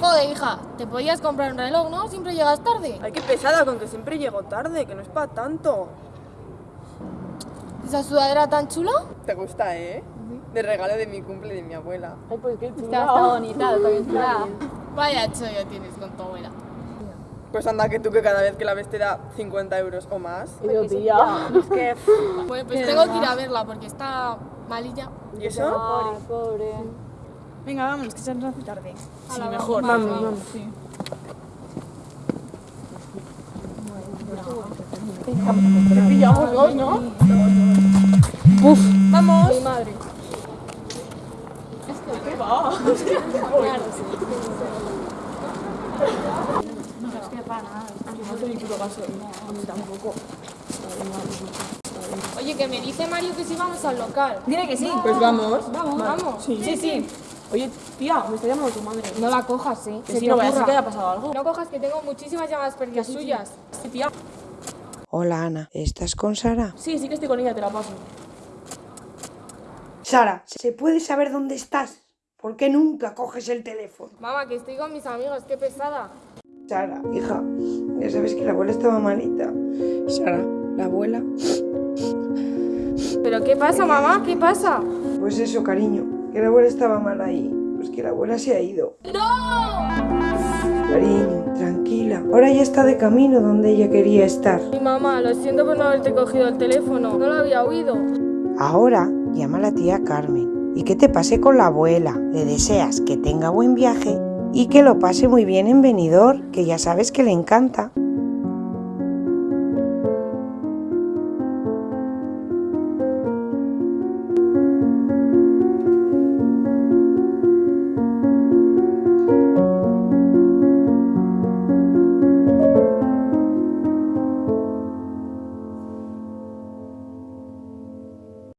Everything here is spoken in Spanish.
Joder, hija, te podías comprar un reloj, ¿no? Siempre llegas tarde. Ay, qué pesada con que siempre llego tarde, que no es para tanto. ¿Esa sudadera tan chula? ¿Te gusta, eh? De regalo de mi cumple de mi abuela. Ay, pues qué chula. está bonita, está bien chula. Vaya chollo tienes con tu abuela. Pues anda que tú que cada vez que la ves te da 50 euros o más. Y yo, tía. Es que... Bueno, pues tengo que ir a verla porque está malilla. ¿Y eso? Ay, pobre. Venga, vámonos, que se nos hace tarde. Sí, mejor. Vamos, vamos. Te pillamos dos, ¿no? Vamos. Mi madre. Oye, que me dice Mario que si vamos al local. Dile que sí. Pues vamos. Vamos, vamos. Sí, sí. Oye, tía, me está llamando tu madre. No la cojas, ¿eh? Que Se te no vaya a que haya pasado algo. No cojas que tengo muchísimas llamadas perdidas suyas. Sí, tía. Hola Ana, ¿estás con Sara? Sí, sí que estoy con ella, te la paso. Sara, ¿se puede saber dónde estás? ¿Por qué nunca coges el teléfono? Mamá, que estoy con mis amigos, qué pesada. Sara, hija, ya sabes que la abuela estaba malita. Sara, la abuela. ¿Pero qué pasa, mamá? ¿Qué pasa? Pues eso, cariño, que la abuela estaba mal ahí. Pues que la abuela se ha ido. ¡No! Cariño, tranquila. Ahora ya está de camino donde ella quería estar. Mi mamá, lo siento por no haberte cogido el teléfono. No lo había oído. Ahora llama a la tía Carmen y que te pase con la abuela. Le deseas que tenga buen viaje y que lo pase muy bien en Benidorm, que ya sabes que le encanta.